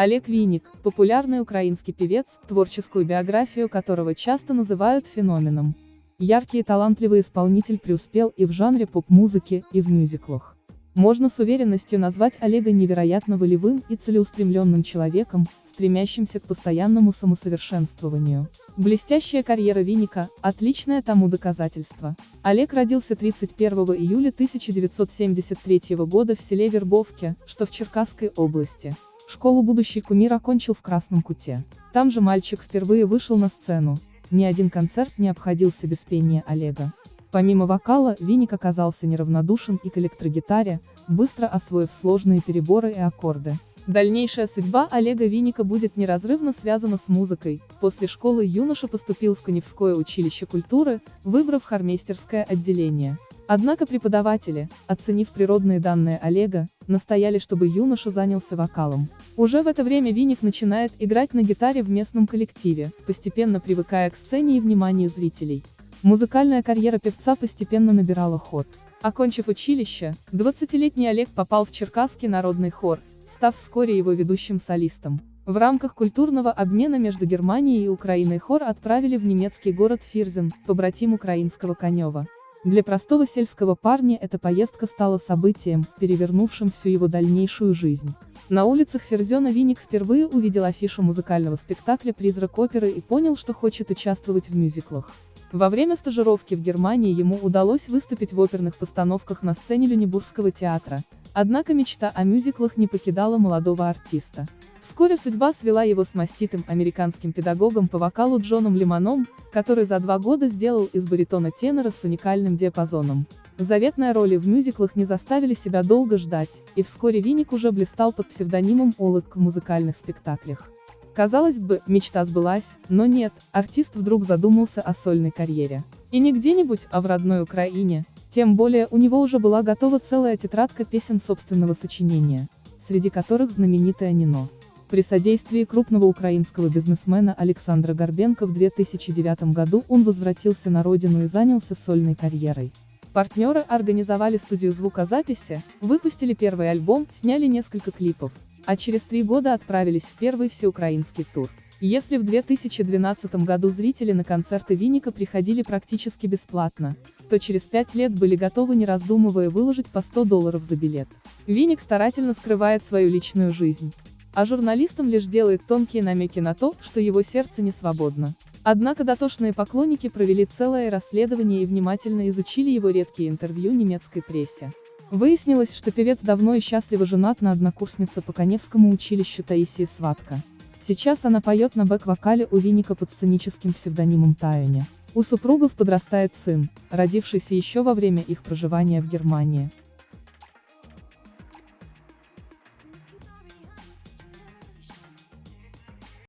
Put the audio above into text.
Олег Винник, популярный украинский певец, творческую биографию которого часто называют феноменом. Яркий и талантливый исполнитель преуспел и в жанре поп-музыки, и в мюзиклах. Можно с уверенностью назвать Олега невероятно волевым и целеустремленным человеком, стремящимся к постоянному самосовершенствованию. Блестящая карьера Винника – отличное тому доказательство. Олег родился 31 июля 1973 года в селе Вербовке, что в Черкасской области. Школу будущий кумир окончил в Красном Куте. Там же мальчик впервые вышел на сцену. Ни один концерт не обходился без пения Олега. Помимо вокала, Винник оказался неравнодушен и к электрогитаре, быстро освоив сложные переборы и аккорды. Дальнейшая судьба Олега Винника будет неразрывно связана с музыкой. После школы юноша поступил в Коневское училище культуры, выбрав хормейстерское отделение. Однако преподаватели, оценив природные данные Олега, настояли, чтобы юноша занялся вокалом. Уже в это время Винник начинает играть на гитаре в местном коллективе, постепенно привыкая к сцене и вниманию зрителей. Музыкальная карьера певца постепенно набирала ход. Окончив училище, 20-летний Олег попал в Черкасский народный хор, став вскоре его ведущим солистом. В рамках культурного обмена между Германией и Украиной хор отправили в немецкий город Фирзен, побратим украинского Конева. Для простого сельского парня эта поездка стала событием, перевернувшим всю его дальнейшую жизнь. На улицах Ферзена Винник впервые увидел афишу музыкального спектакля «Призрак оперы» и понял, что хочет участвовать в мюзиклах. Во время стажировки в Германии ему удалось выступить в оперных постановках на сцене Люнебургского театра, однако мечта о мюзиклах не покидала молодого артиста. Вскоре судьба свела его с маститым американским педагогом по вокалу Джоном Лимоном, который за два года сделал из баритона тенора с уникальным диапазоном. Заветные роли в мюзиклах не заставили себя долго ждать, и вскоре Винник уже блистал под псевдонимом Олык в музыкальных спектаклях. Казалось бы, мечта сбылась, но нет, артист вдруг задумался о сольной карьере. И не где-нибудь, а в родной Украине. Тем более, у него уже была готова целая тетрадка песен собственного сочинения, среди которых знаменитая «Нино». При содействии крупного украинского бизнесмена Александра Горбенко в 2009 году он возвратился на родину и занялся сольной карьерой. Партнеры организовали студию звукозаписи, выпустили первый альбом, сняли несколько клипов, а через три года отправились в первый всеукраинский тур. Если в 2012 году зрители на концерты Винника приходили практически бесплатно, то через пять лет были готовы не раздумывая выложить по 100 долларов за билет. Винник старательно скрывает свою личную жизнь, а журналистам лишь делает тонкие намеки на то, что его сердце не свободно. Однако дотошные поклонники провели целое расследование и внимательно изучили его редкие интервью немецкой прессе. Выяснилось, что певец давно и счастливо женат на однокурснице по Коневскому училищу Таисии Сватка. Сейчас она поет на бэк-вокале у Винника под сценическим псевдонимом Тайоне. У супругов подрастает сын, родившийся еще во время их проживания в Германии.